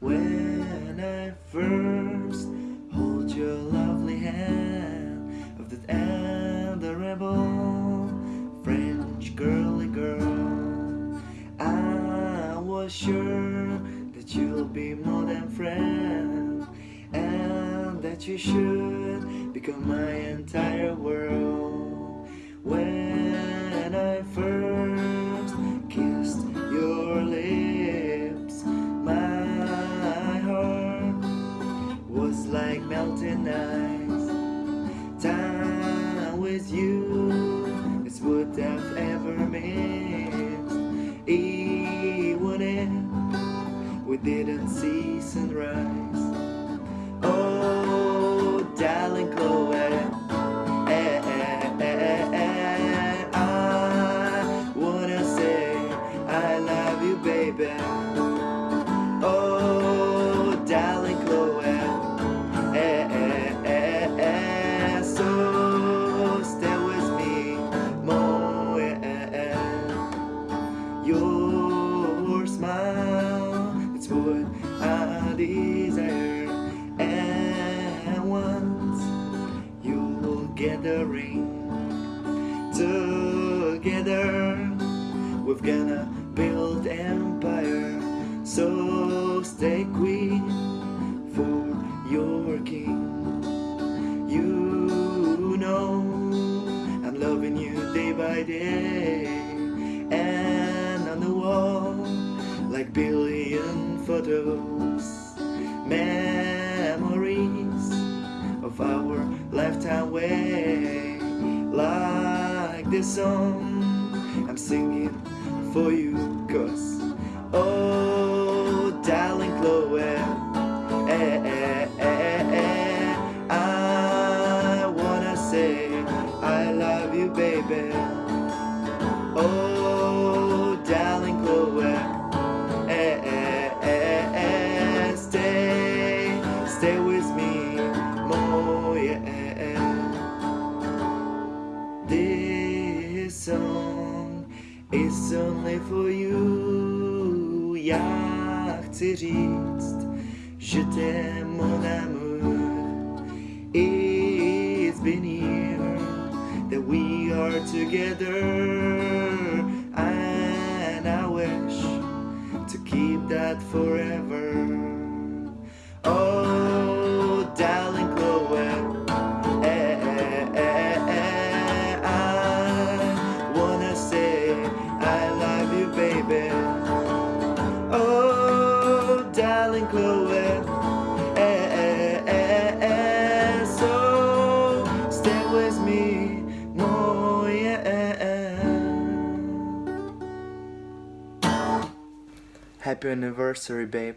When I first hold your lovely hand of that adorable French girly girl, I was sure that you'll be more than friend and that you should become my entire world. See sunrise. Oh, darling Chloe. eh, eh, eh, eh, I wanna say I love you, baby. Oh, darling Chloe. So stay with me, eh, desire. And once you'll get the ring together, we're gonna build empire. So stay queen for your king. You know I'm loving you day by day, and on the wall like billion photos, memories of our lifetime way, like this song I'm singing for you, cause oh, darling Chloe. Eh, eh, eh, eh, I wanna say I love you, baby. Oh, stay, with me, yeah. This song is only for you. Já chci říct, že t'aime mon amour. It's been here that we are together, and I wish to keep that forever. Happy anniversary, babe.